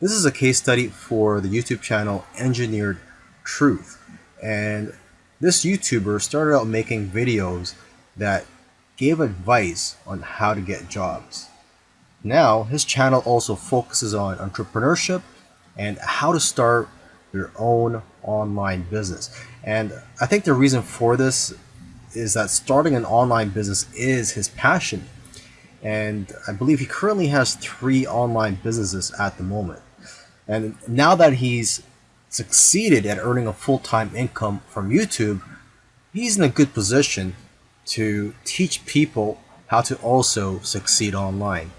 This is a case study for the YouTube channel Engineered Truth. And this YouTuber started out making videos that gave advice on how to get jobs. Now, his channel also focuses on entrepreneurship and how to start your own online business. And I think the reason for this is that starting an online business is his passion. And I believe he currently has three online businesses at the moment. And now that he's succeeded at earning a full-time income from YouTube, he's in a good position to teach people how to also succeed online.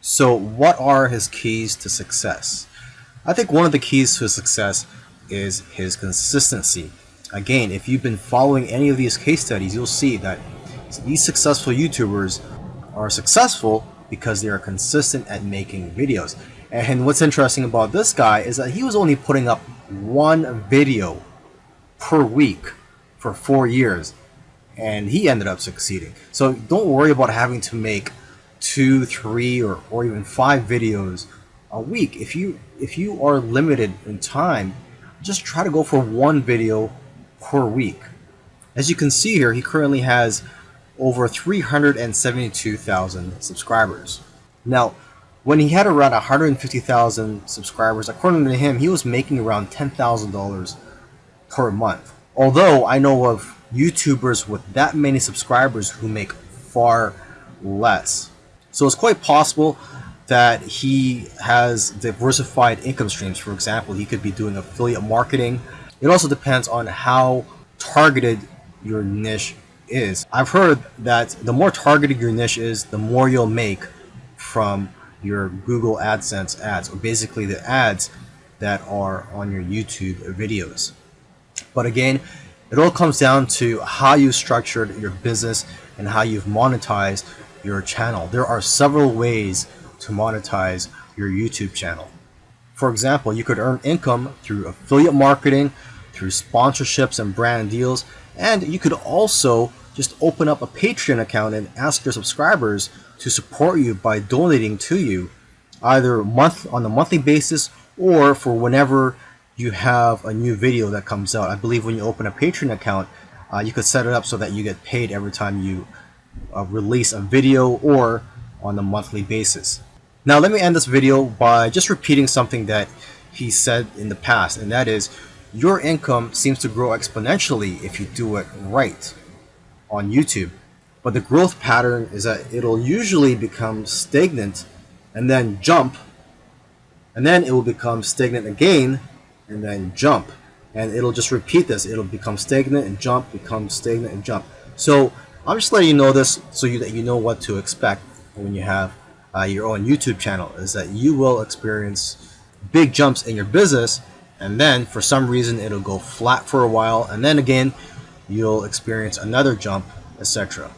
So what are his keys to success? I think one of the keys to success is his consistency. Again, if you've been following any of these case studies, you'll see that these successful YouTubers are successful because they are consistent at making videos. And what's interesting about this guy is that he was only putting up one video per week for four years and he ended up succeeding. So don't worry about having to make two, three, or, or even five videos a week. If you if you are limited in time, just try to go for one video per week. As you can see here, he currently has over 372,000 subscribers. Now, when he had around 150,000 subscribers, according to him, he was making around $10,000 per month. Although I know of YouTubers with that many subscribers who make far less. So it's quite possible that he has diversified income streams. For example, he could be doing affiliate marketing. It also depends on how targeted your niche is. I've heard that the more targeted your niche is, the more you'll make from your Google AdSense ads, or basically the ads that are on your YouTube videos. But again, it all comes down to how you structured your business and how you've monetized your channel. There are several ways to monetize your YouTube channel. For example, you could earn income through affiliate marketing, through sponsorships and brand deals, and you could also just open up a Patreon account and ask your subscribers to support you by donating to you either month on a monthly basis or for whenever you have a new video that comes out. I believe when you open a Patreon account, uh, you could set it up so that you get paid every time you uh, release a video or on a monthly basis. Now let me end this video by just repeating something that he said in the past and that is your income seems to grow exponentially if you do it right on YouTube. But the growth pattern is that it'll usually become stagnant and then jump and then it will become stagnant again and then jump. And it'll just repeat this. It'll become stagnant and jump become stagnant and jump. So I'm just letting you know this so you, that you know what to expect when you have uh, your own YouTube channel is that you will experience big jumps in your business and then for some reason it'll go flat for a while and then again you'll experience another jump etc